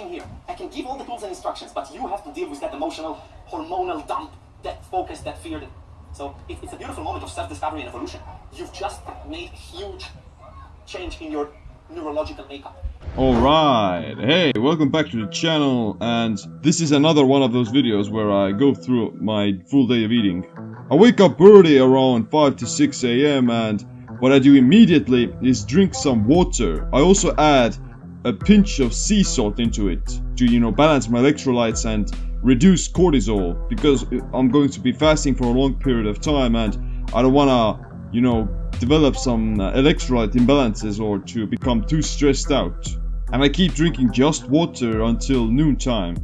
same here. I can give all the tools and instructions, but you have to deal with that emotional, hormonal dump, that focus, that fear. So it, it's a beautiful moment of self-discovery and evolution. You've just made a huge change in your neurological makeup. Alright, hey, welcome back to the channel, and this is another one of those videos where I go through my full day of eating. I wake up early around 5 to 6 am and what I do immediately is drink some water. I also add a pinch of sea salt into it to, you know, balance my electrolytes and reduce cortisol because I'm going to be fasting for a long period of time and I don't wanna, you know, develop some uh, electrolyte imbalances or to become too stressed out. And I keep drinking just water until noontime.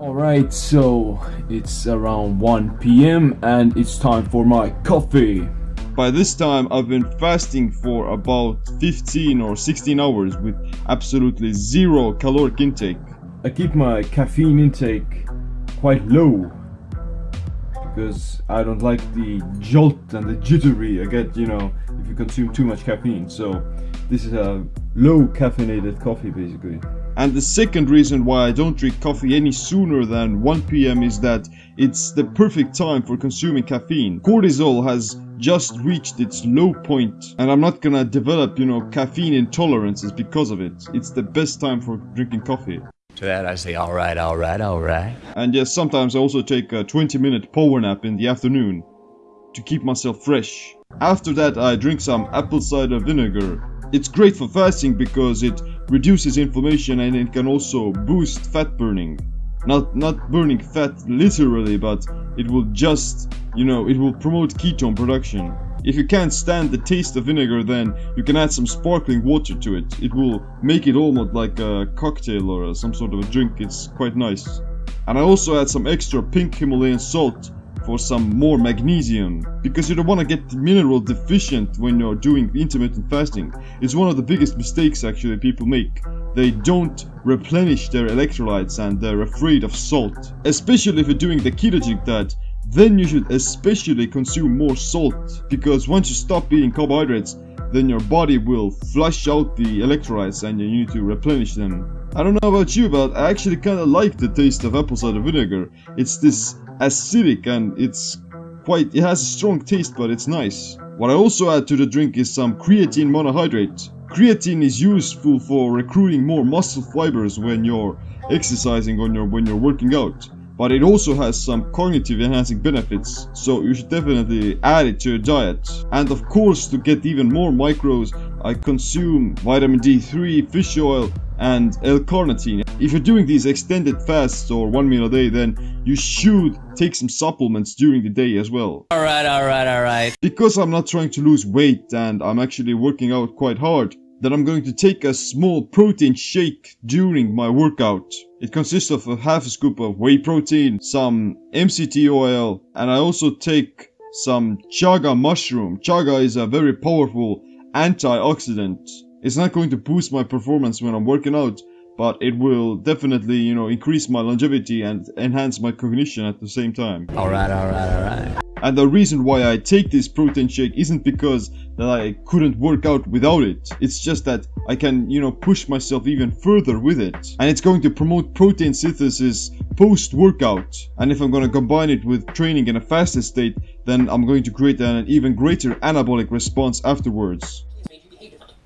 Alright, so it's around 1 p.m. and it's time for my coffee. By this time I've been fasting for about 15 or 16 hours with absolutely zero caloric intake. I keep my caffeine intake quite low because I don't like the jolt and the jittery I get, you know, if you consume too much caffeine. So this is a low caffeinated coffee basically. And the second reason why I don't drink coffee any sooner than 1 pm is that it's the perfect time for consuming caffeine. Cortisol has just reached its low point and I'm not gonna develop, you know, caffeine intolerances because of it. It's the best time for drinking coffee. To that I say, alright, alright, alright. And yes, sometimes I also take a 20 minute power nap in the afternoon to keep myself fresh. After that I drink some apple cider vinegar. It's great for fasting because it reduces inflammation and it can also boost fat burning. Not, not burning fat literally, but it will just, you know, it will promote ketone production. If you can't stand the taste of vinegar then you can add some sparkling water to it. It will make it almost like a cocktail or some sort of a drink, it's quite nice. And I also add some extra pink Himalayan salt for some more magnesium because you don't want to get mineral deficient when you're doing intermittent fasting. It's one of the biggest mistakes actually people make. They don't replenish their electrolytes and they're afraid of salt. Especially if you're doing the ketogenic diet then you should especially consume more salt, because once you stop eating carbohydrates, then your body will flush out the electrolytes and you need to replenish them. I don't know about you, but I actually kinda like the taste of apple cider vinegar. It's this acidic and it's quite, it has a strong taste but it's nice. What I also add to the drink is some creatine monohydrate. Creatine is useful for recruiting more muscle fibers when you're exercising or when you're working out but it also has some cognitive enhancing benefits, so you should definitely add it to your diet. And of course, to get even more micros, I consume vitamin D3, fish oil, and L-carnitine. If you're doing these extended fasts or one meal a day, then you should take some supplements during the day as well. Alright, alright, alright. Because I'm not trying to lose weight and I'm actually working out quite hard, that I'm going to take a small protein shake during my workout. It consists of a half a scoop of whey protein, some MCT oil, and I also take some chaga mushroom. Chaga is a very powerful antioxidant. It's not going to boost my performance when I'm working out, but it will definitely, you know, increase my longevity and enhance my cognition at the same time. Alright, alright, alright. And the reason why I take this protein shake isn't because that I couldn't work out without it. It's just that I can, you know, push myself even further with it. And it's going to promote protein synthesis post-workout. And if I'm going to combine it with training in a fasted state, then I'm going to create an even greater anabolic response afterwards. It's made you behave differently.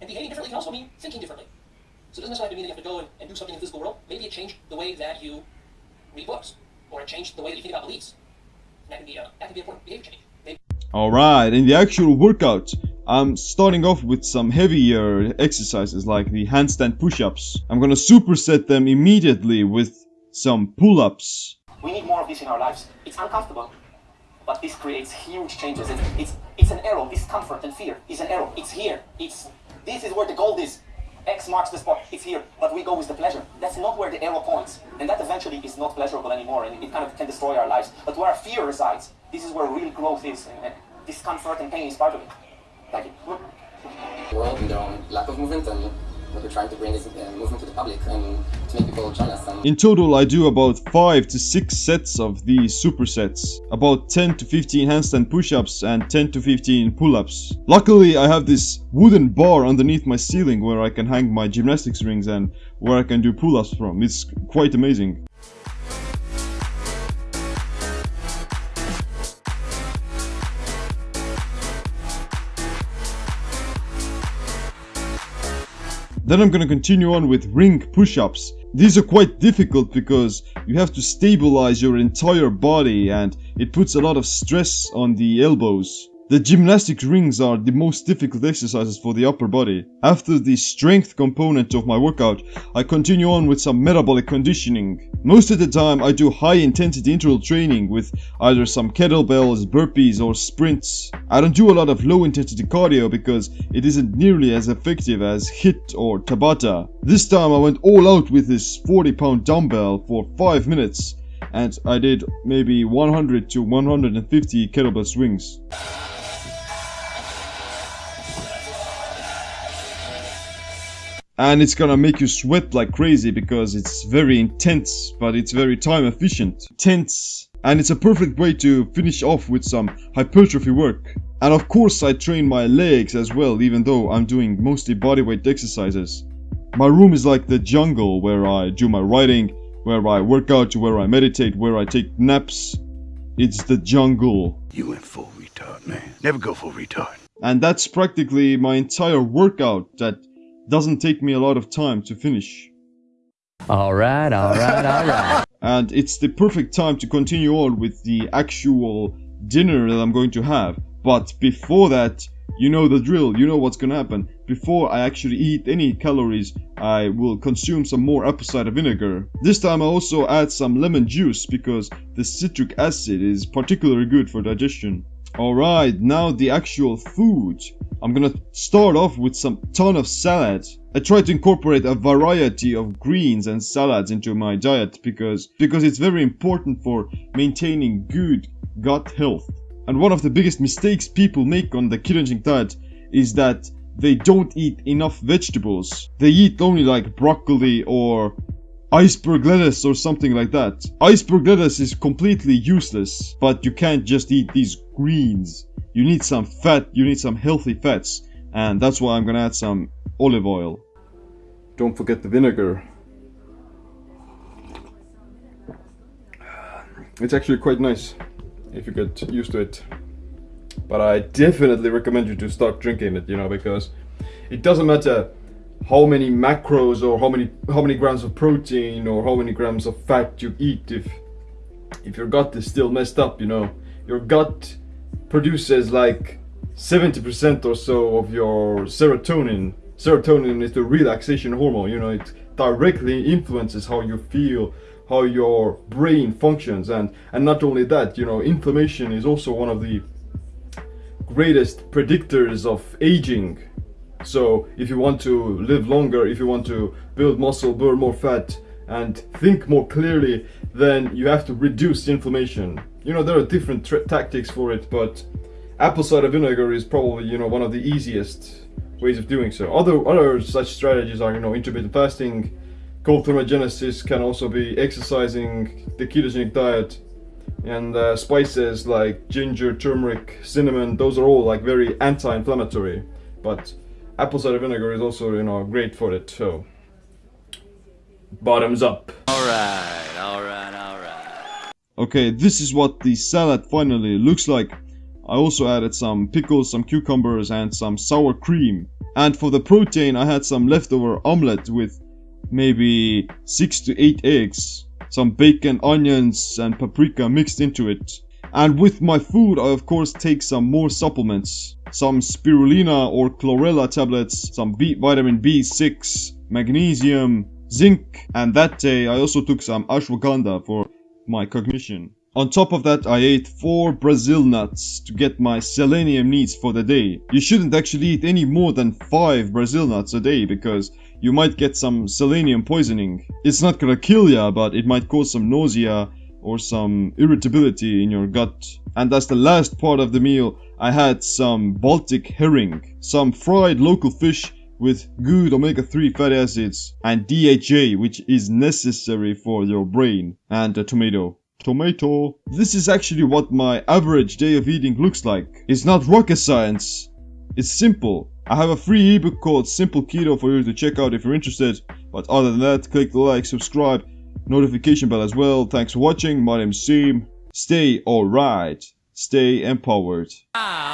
And behaving differently can also mean thinking differently. So it doesn't necessarily mean that you have to go and, and do something in the physical world. Maybe it changed the way that you read books. Or it changed the way that you think about beliefs. And that can be, uh, that can be important behavior change. Maybe Alright, in the actual workout, I'm starting off with some heavier exercises like the handstand push-ups. I'm gonna superset them immediately with some pull-ups. We need more of this in our lives. It's uncomfortable, but this creates huge changes. It's, it's, it's an arrow. Discomfort and fear is an arrow. It's here. It's this is where the gold is. X marks the spot. It's here, but we go with the pleasure. That's not where the arrow points, and that eventually is not pleasurable anymore, and it kind of can destroy our lives. But where fear resides, this is where real growth is, and discomfort and pain is part of it. Thank you. world and their own lack of movement and what we're trying to bring is a movement to the public and In total, I do about 5 to 6 sets of these supersets, about 10 to 15 handstand push-ups and 10 to 15 pull-ups. Luckily, I have this wooden bar underneath my ceiling where I can hang my gymnastics rings and where I can do pull-ups from. It's quite amazing. Then I'm gonna continue on with ring push-ups. These are quite difficult because you have to stabilize your entire body and it puts a lot of stress on the elbows. The gymnastic rings are the most difficult exercises for the upper body. After the strength component of my workout, I continue on with some metabolic conditioning. Most of the time I do high intensity interval training with either some kettlebells, burpees or sprints. I don't do a lot of low intensity cardio because it isn't nearly as effective as HIIT or Tabata. This time I went all out with this 40 pound dumbbell for 5 minutes and I did maybe 100 to 150 kettlebell swings. And it's gonna make you sweat like crazy because it's very intense but it's very time efficient. Tense. And it's a perfect way to finish off with some hypertrophy work. And of course i train my legs as well even though i'm doing mostly bodyweight exercises. My room is like the jungle where i do my writing where i work out where i meditate where i take naps. It's the jungle. You went full retard, man. Never go full retard. and that's practically my entire workout that doesn't take me a lot of time to finish. Alright, alright, alright. And it's the perfect time to continue on with the actual dinner that I'm going to have. But before that, you know the drill, you know what's gonna happen. Before I actually eat any calories, I will consume some more apple cider vinegar. This time I also add some lemon juice because the citric acid is particularly good for digestion. Alright, now the actual food. I'm gonna start off with some ton of salad. I try to incorporate a variety of greens and salads into my diet because because it's very important for maintaining good gut health. And one of the biggest mistakes people make on the ketogenic diet is that they don't eat enough vegetables. They eat only like broccoli or iceberg lettuce or something like that. Iceberg lettuce is completely useless, but you can't just eat these greens. You need some fat, you need some healthy fats, and that's why I'm gonna add some olive oil. Don't forget the vinegar. It's actually quite nice if you get used to it. But I definitely recommend you to start drinking it, you know, because it doesn't matter how many macros or how many how many grams of protein or how many grams of fat you eat if if your gut is still messed up, you know. Your gut produces like 70% or so of your serotonin. Serotonin is the relaxation hormone, you know, it directly influences how you feel, how your brain functions and and not only that, you know, inflammation is also one of the greatest predictors of aging. So if you want to live longer, if you want to build muscle, burn more fat, and think more clearly, then you have to reduce the inflammation. You know, there are different tactics for it, but apple cider vinegar is probably, you know, one of the easiest ways of doing so. Other, other such strategies are, you know, intermittent fasting, cold thermogenesis can also be exercising, the ketogenic diet, and uh, spices like ginger, turmeric, cinnamon, those are all like very anti-inflammatory. But apple cider vinegar is also, you know, great for it, so bottoms up. Alright, alright, alright. Okay, this is what the salad finally looks like. I also added some pickles, some cucumbers and some sour cream. And for the protein I had some leftover omelette with maybe 6 to 8 eggs, some bacon, onions and paprika mixed into it. And with my food I of course take some more supplements. Some spirulina or chlorella tablets, some B vitamin B6, magnesium, zinc, and that day I also took some ashwagandha for my cognition. On top of that, I ate 4 Brazil nuts to get my selenium needs for the day. You shouldn't actually eat any more than 5 Brazil nuts a day because you might get some selenium poisoning. It's not gonna kill ya, but it might cause some nausea or some irritability in your gut. And as the last part of the meal, I had some Baltic herring, some fried local fish with good omega-3 fatty acids and DHA which is necessary for your brain and a tomato. Tomato. This is actually what my average day of eating looks like. It's not rocket science. It's simple. I have a free ebook called Simple Keto for you to check out if you're interested. But other than that, click the like, subscribe, notification bell as well. Thanks for watching. My name's Siim. Stay alright. Stay empowered. Alright.